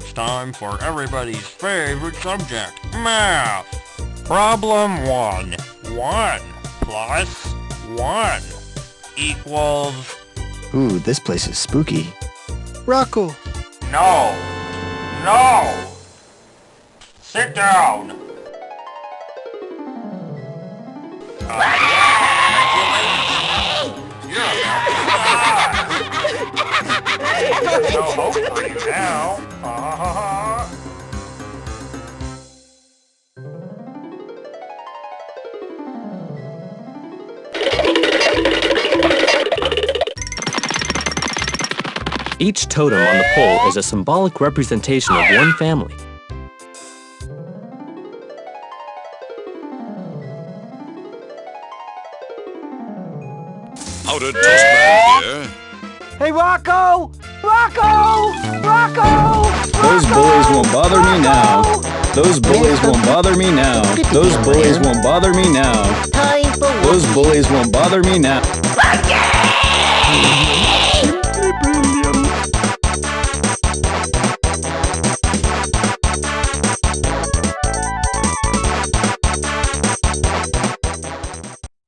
it's time for everybody's favorite subject, math. Problem 1. 1 plus 1 equals... Ooh, this place is spooky. Rocco, No! No! Sit down! You're die! No hope for you now! Each totem on the pole is a symbolic representation of one family. Powdered Toast Man here. Hey, Rocco! Rocco! Rocco! Those bullies won't bother me now. Those bullies won't bother me now. Those bullies won't bother me now. Those bullies won't bother me now.